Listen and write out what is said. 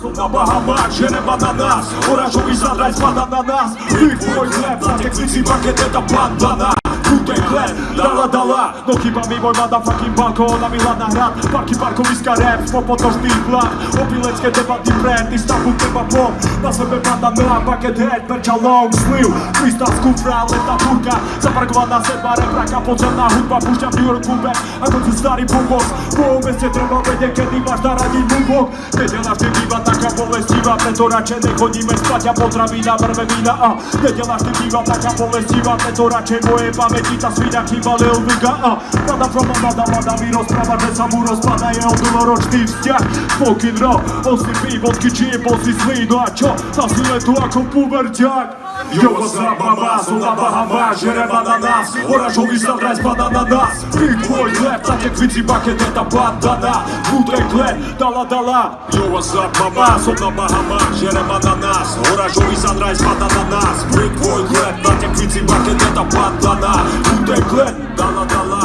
Na Bahamach, žerem ananás Oranžový zadraj spada na nás. Vy tvoj chleb, za tekvici paket, teda bandana Kutej chleb, dala dala. No chyba mi môj motherfucking balkón A Milana hrad, parky parkoviska rap Popotočný plán, opilecké debaty brand Istanbul teba pop, na sebe bandana Paket head, perča long sleeve Freestyle z kufra, letá furka Zaparkovaná sedma repraka, podzemná hudba Púšťam New York Kubek, ako tu starý bubok Po meste treba vedieť, kedy máš naradiť bubok. Nedela vždy býva taká bolestivá Preto radšej nechodíme spať a potravína vrve vína A nedela vždy býva taká bolestivá Preto radšej moje pamäti tá svina chýba Lil Viga A Mada from a mada, mada mi rozpráva, že sa mu rozpada jeho dlhoročný vzťah Smoking raw, on si pí, vodky čip, on si zlý No a čo, na sile tu ako puberťák Yo, what's up, babás, ona bahama, żerem ananas Orażowi zabrać banana nas Ty, twój chleb, tak jak widzi bakieteta bandana Wódek chleb, dala, dala. Yo, what's up, babás, ona bahama, żerem ananas Orażowi zabrać banana nas Ty, twój chleb, tak jak widzi bakieteta bandana Wódek chleb, dala, dala.